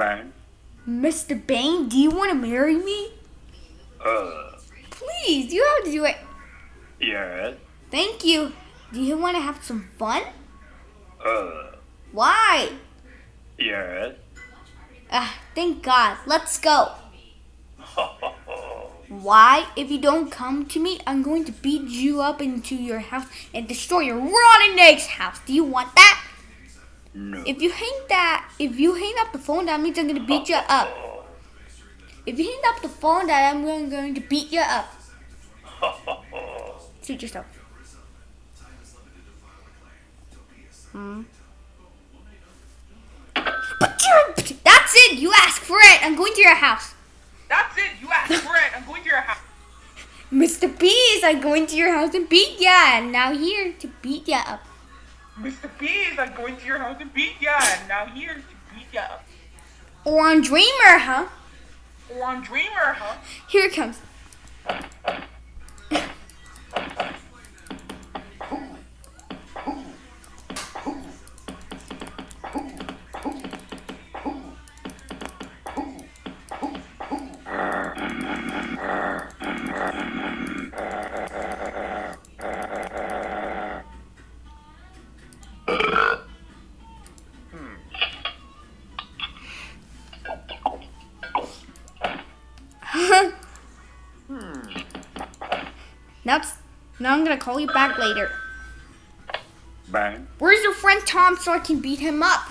Bang. Mr. Bane, do you want to marry me? Uh, Please, you have to do it. yes. Thank you. Do you want to have some fun? Uh, Why? yes. Ah, thank God. Let's go. Why? If you don't come to me, I'm going to beat you up into your house and destroy your rotten eggs house. Do you want that? No. If you hang that, if you hang up the phone, that means I'm going to beat you up. If you hang up the phone, that I'm going to beat you up. Suit yourself. Hmm. That's it. You asked for it. I'm going to your house. That's it. You asked for it. I'm going to your house. Mr. Beast, I'm going to your house and beat ya. And now here to beat ya up. Mr. Bees, I'm going to your house and beat ya. And now here to beat ya. Or on Dreamer, huh? Or on Dreamer, huh? Here it comes. Now, now I'm gonna call you back later. Bang. Where's your friend Tom so I can beat him up?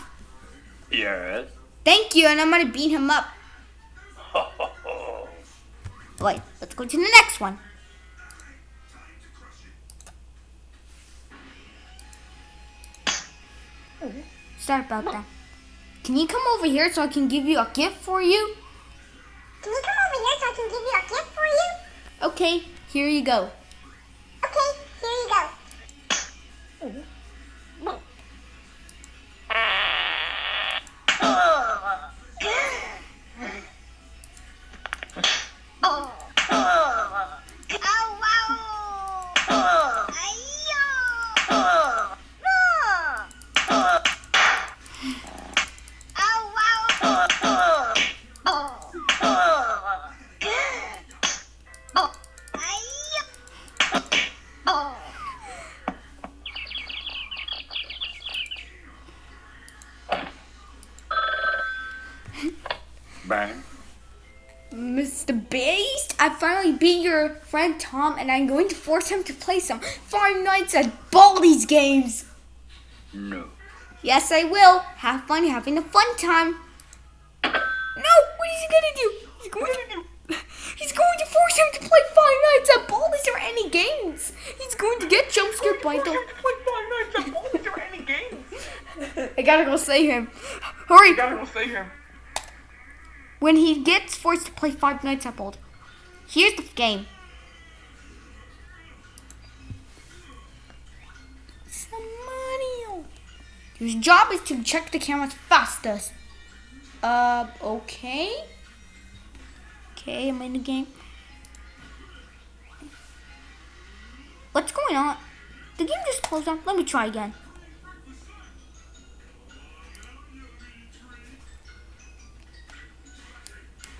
Yes. Thank you, and I'm gonna beat him up. Wait, let's go to the next one. Sorry about that. Can you come over here so I can give you a gift for you? Can you come over here so I can give you a gift for you? Okay, here you go. Bang. Mr. Beast, I finally beat your friend Tom, and I'm going to force him to play some Five Nights at Baldi's games. No. Yes, I will. Have fun having a fun time. No, what is he gonna do? He's going to, he's going to force him to play Five Nights at Baldi's or any games. He's going to get jump scared by the. Play Five Nights at Baldi's or any games. I gotta go save him. Hurry! You gotta go save him. When he gets forced to play Five Nights at Baldi, here's the game. Money. His job is to check the cameras fastest. Uh, okay. Okay, I'm in the game. What's going on? The game just closed down. Let me try again.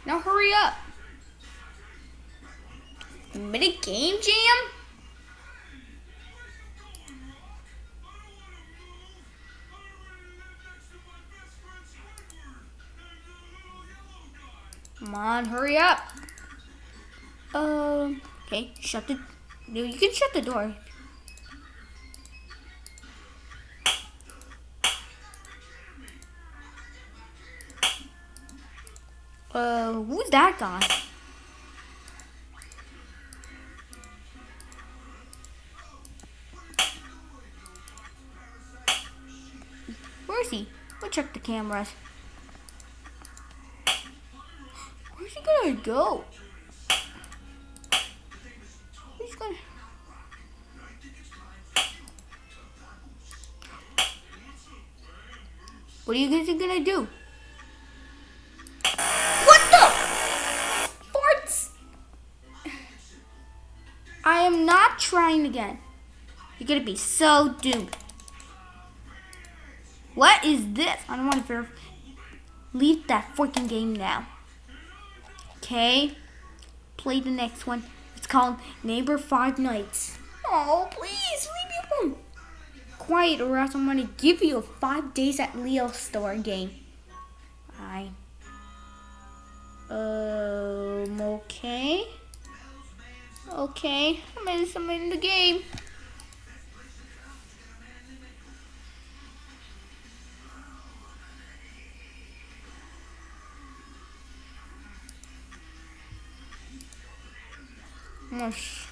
Now hurry up. Minute game jam? Come on, hurry up. Um, okay, shut the. no, You can shut the door. Uh, who's that guy? Where is he? We'll check the cameras. Where's he gonna go? He's gonna. What are you guys gonna do? Again. You're gonna be so doomed. What is this? I don't want to leave that freaking game now. Okay? Play the next one. It's called Neighbor Five Nights. Oh, please, leave me alone. Quiet or else I'm gonna give you a five days at Leo store game. I. Um, okay. Okay, I'm I'm in the game. Mush.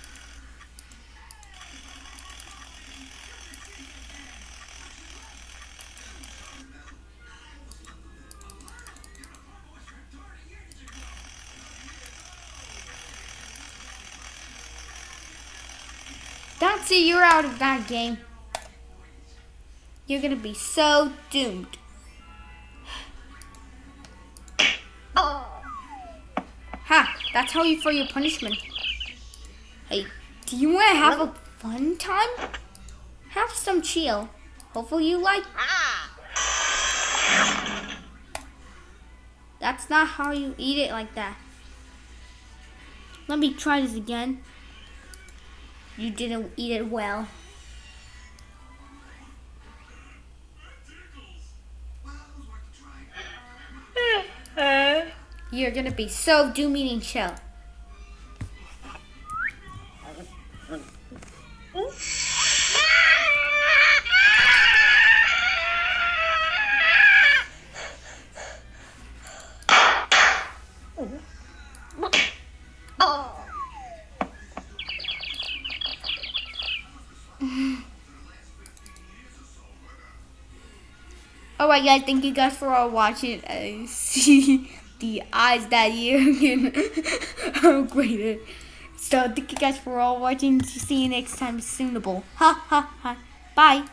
That's it, you're out of that game. You're gonna be so doomed. Oh. Ha! That's how you for your punishment. Hey, do you want to have a fun time? Have some chill. Hopefully you like. Ah. That's not how you eat it like that. Let me try this again. You didn't eat it well. Uh-huh. You're gonna be so doom eating chill. Alright guys, thank you guys for all watching. I see the eyes that you can upgrade So thank you guys for all watching. See you next time. Soonable. Ha ha ha. Bye.